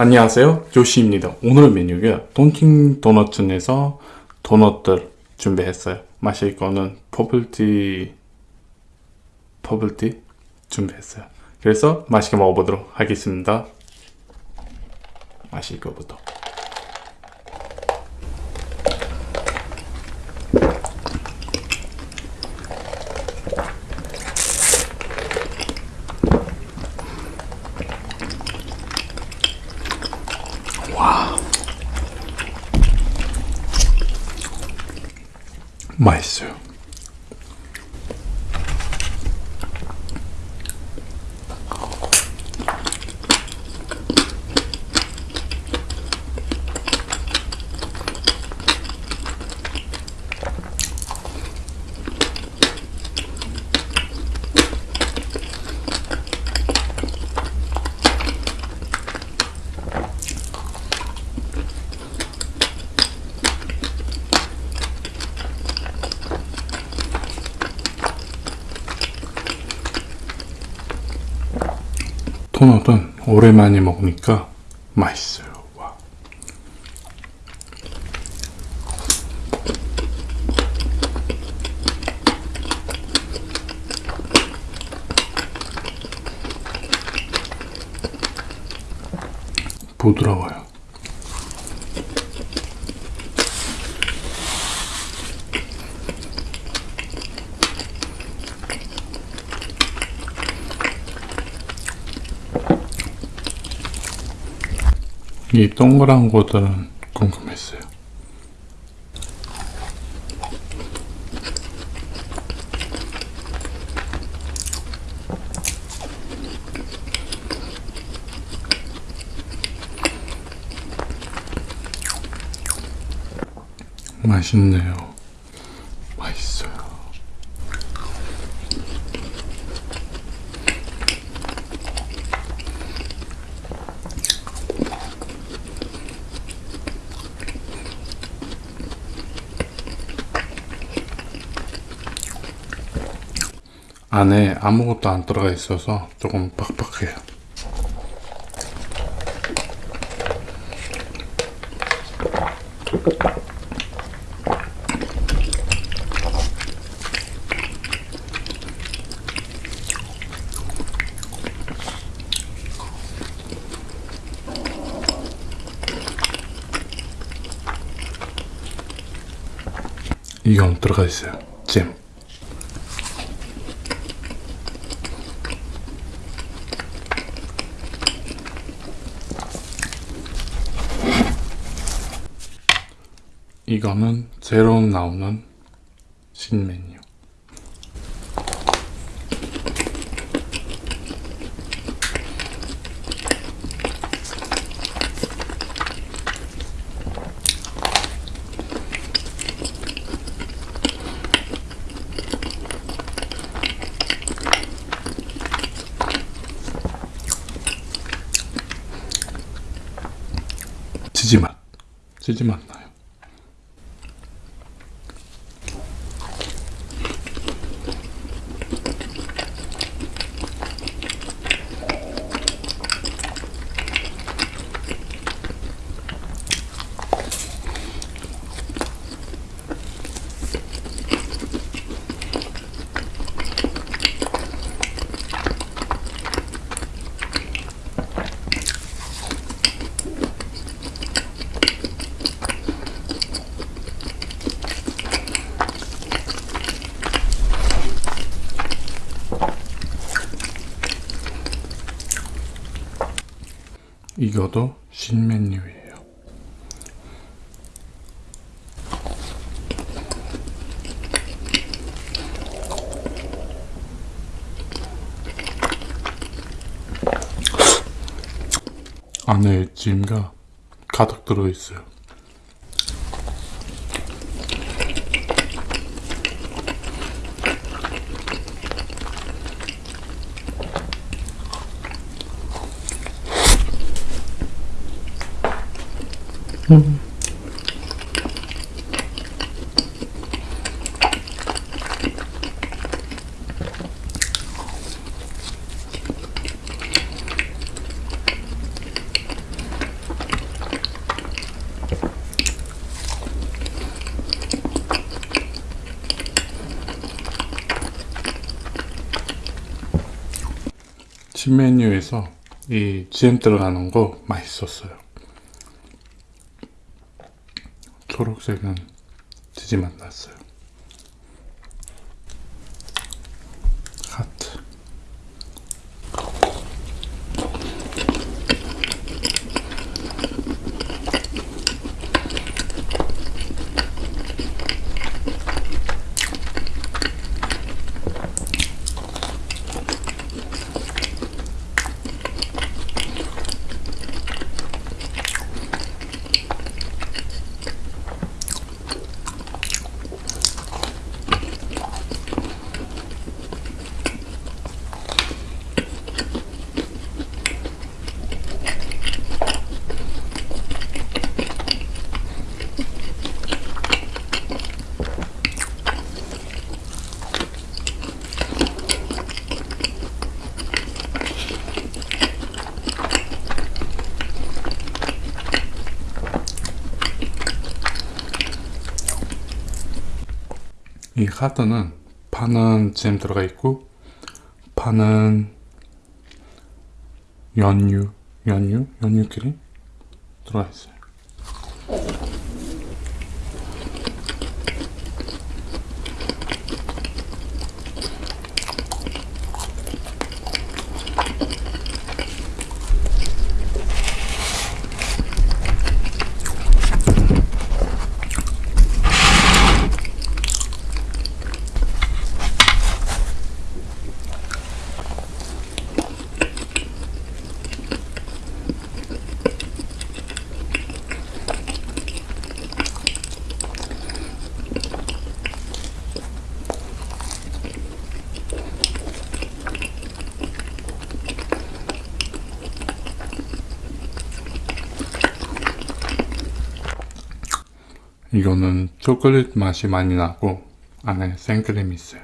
안녕하세요. 조시입니다. 오늘 메뉴가 Dunkin' Donuts에서 도넛들 준비했어요. 마실 거는 버블티 버블티 준비했어요. 그래서 맛있게 먹어보도록 하겠습니다. 마실 거부터 맛있어요. 토넛은 오랜만에 먹으니까 맛있어요. 와. 부드러워요. 이 동그란 것들은 궁금했어요. 맛있네요. 안에 아무것도 안 들어가 있어서 조금 빡빡해요. 이건 들어가 있어요. 잼. 이거는 새로 나오는 신메뉴. 치즈 맛. 치즈 맛 이것도 신메뉴예요. 안에 찜가 가득 들어있어요. 집 메뉴에서 이 GM 들어가는 거 맛있었어요. 초록색은 지지 만났어요. 하트. 이 카드는 파는 잼 들어가 있고 파는 연유 연유 연유끼리 들어가 있어요. 이거는 초콜릿 맛이 많이 나고 안에 생크림이 있어요.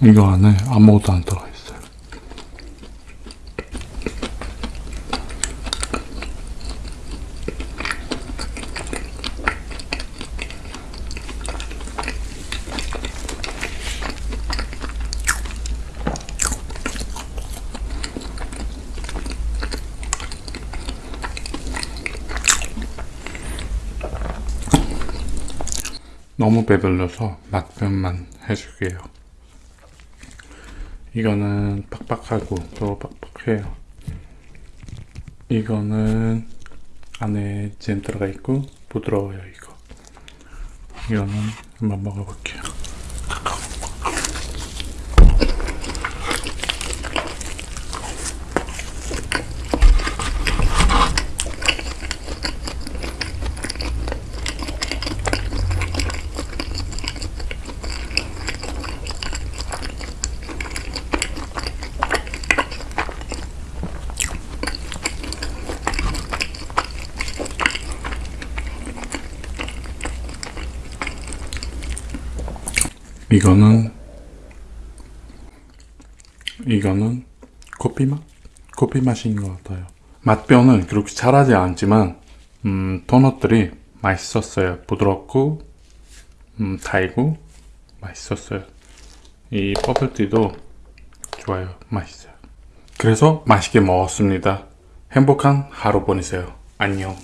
이거 안에 아무것도 안 들어가 있어요. 너무 배불러서 맛변만 해줄게요. 이거는 빡빡하고 또 빡빡해요. 이거는 안에 잼 들어가 있고 부드러워요 이거. 이거는 한번 먹어볼게요. 이거는 이거는 커피 맛? 커피 맛인 것 같아요. 맛변은 그렇게 잘하지 않지만 음, 도넛들이 맛있었어요. 부드럽고 음, 달고 맛있었어요. 이 버블티도 좋아요. 맛있어요. 그래서 맛있게 먹었습니다. 행복한 하루 보내세요. 안녕.